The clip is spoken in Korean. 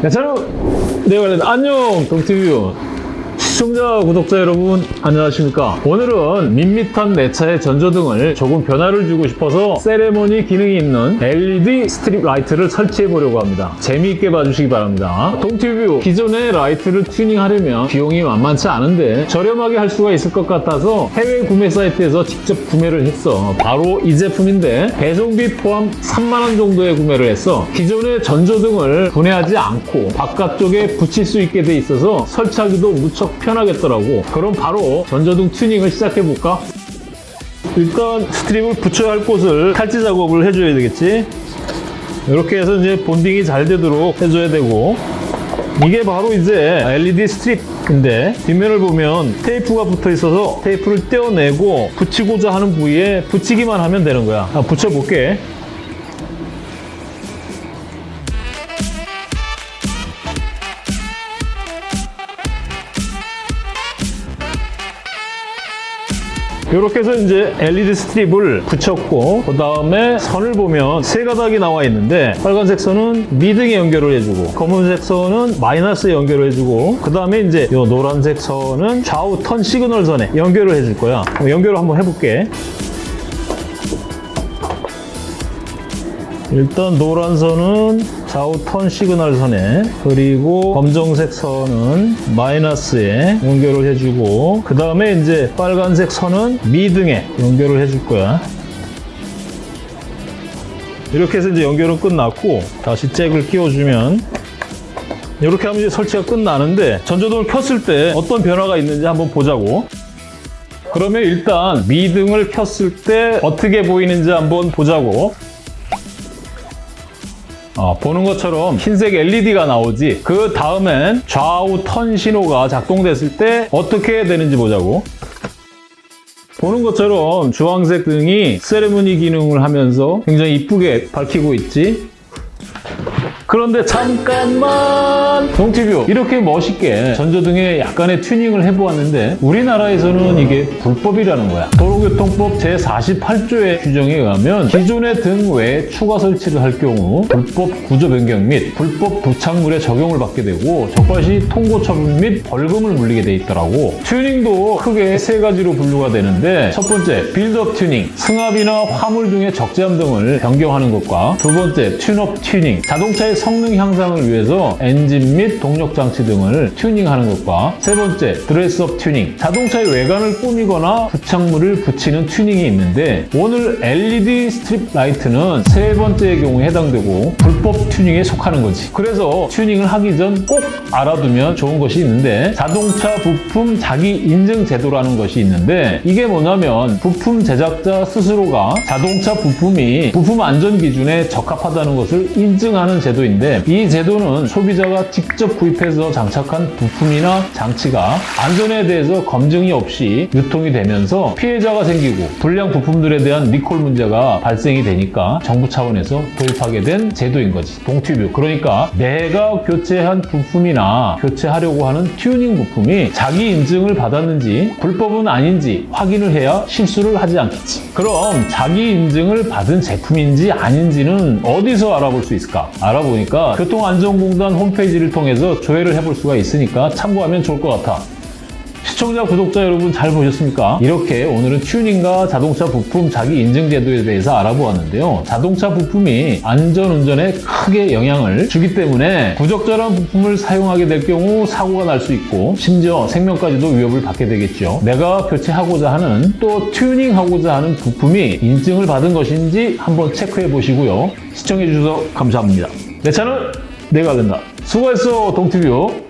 네, 저는 네, 관련 안녕 동티뷰 시청자 구독자 여러분 안녕하십니까? 오늘은 밋밋한 내 차의 전조등을 조금 변화를 주고 싶어서 세레모니 기능이 있는 LED strip light를 설치해 보려고 합니다. 재미있게 봐주시기 바랍니다. 동티뷰 기존의 라이트를 튜닝하려면 비용이 만만치 않은데 저렴하게 할 수가 있을 것 같아서 해외 구매 사이트에서 직접 구매를 했어. 바로 이 제품인데 배송비 포함 3만원 정도에 구매를 했어. 기존의 전조등을 분해하지 않고 바깥쪽에 붙일 수 있게 돼 있어서 설치하기도 무척 편 하겠더라고. 그럼 바로 전조등 튜닝을 시작해 볼까? 일단 스트립을 붙여야 할 곳을 탈지 작업을 해줘야 되겠지? 이렇게 해서 이제 본딩이 잘 되도록 해줘야 되고. 이게 바로 이제 LED 스트립인데 뒷면을 보면 테이프가 붙어 있어서 테이프를 떼어내고 붙이고자 하는 부위에 붙이기만 하면 되는 거야. 아, 붙여볼게 이렇게 해서 이제 LED strip을 붙였고 그 다음에 선을 보면 세 가닥이 나와 있는데 빨간색 선은 미등에 연결을 해주고 검은색 선은 마이너스에 연결을 해주고 그 다음에 이제 이 노란색 선은 좌우 turn signal 선에 연결을 해줄 거야. 연결을 한번 해볼게 일단 노란 선은 좌우 turn signal 선에 그리고 검정색 선은 마이너스에 연결을 해주고 그 다음에 이제 빨간색 선은 미등에 연결을 해줄 거야. 이렇게 해서 이제 연결은 끝났고 다시 잭을 끼워주면 이렇게 하면 이제 설치가 끝나는데 전조등을 켰을 때 어떤 변화가 있는지 한번 보자고. 그러면 일단 미등을 켰을 때 어떻게 보이는지 한번 보자고 어, 보는 것처럼 흰색 LED가 나오지 그 다음엔 좌우 턴 신호가 작동됐을 때 어떻게 되는지 보자고. 보는 것처럼 주황색 등이 세레모니 기능을 하면서 굉장히 이쁘게 밝히고 있지 그런데 잠깐만. 동티뷰 이렇게 멋있게 전조등에 약간의 튜닝을 해보았는데 우리나라에서는 이게 불법이라는 거야. 도로교통법 제48조의 규정에 의하면 기존의 등 외에 추가 설치를 할 경우 불법 구조 변경 및 불법 부착물에 적용을 받게 되고 적발 시 통고 처분 및 벌금을 물리게 돼 있더라고. 튜닝도 크게 세 가지로 분류가 되는데 첫 번째 빌드업 튜닝 승합이나 화물 등의 적재함 등을 변경하는 것과 두 번째 tune-up 튜닝 자동차의 성능 향상을 위해서 엔진 및 동력 장치 등을 튜닝하는 것과 세 번째 dress-up 튜닝. 자동차의 외관을 꾸미거나 부착물을 붙이는 튜닝이 있는데 오늘 LED strip light는 세 번째의 경우에 해당되고 불법 튜닝에 속하는 거지. 그래서 튜닝을 하기 전 꼭 알아두면 좋은 것이 있는데 자동차 부품 자기 인증 제도라는 것이 있는데 이게 뭐냐면 부품 제작자 스스로가 자동차 부품이 부품 안전 기준에 적합하다는 것을 인증하는 제도 인데 이 제도는 소비자가 직접 구입해서 장착한 부품이나 장치가 안전에 대해서 검증이 없이 유통이 되면서 피해자가 생기고 불량 부품들에 대한 리콜 문제가 발생이 되니까 정부 차원에서 도입하게 된 제도인 거지. 동티뷰 그러니까 내가 교체한 부품이나 교체하려고 하는 튜닝 부품이 자기 인증을 받았는지 불법은 아닌지 확인을 해야 실수를 하지 않겠지. 그럼 자기 인증을 받은 제품인지 아닌지는 어디서 알아볼 수 있을까? 알아 보니까 교통안전공단 홈페이지를 통해서 조회를 해볼 수가 있으니까 참고하면 좋을 것 같아 시청자, 구독자 여러분 잘 보셨습니까? 이렇게 오늘은 튜닝과 자동차 부품 자기 인증 제도에 대해서 알아보았는데요. 자동차 부품이 안전운전에 크게 영향을 주기 때문에 부적절한 부품을 사용하게 될 경우 사고가 날 수 있고 심지어 생명까지도 위협을 받게 되겠죠. 내가 교체하고자 하는 또 튜닝하고자 하는 부품이 인증을 받은 것인지 한번 체크해 보시고요. 시청해 주셔서 감사합니다. 내 차는 내가 된다. 수고했어, 동티뷰.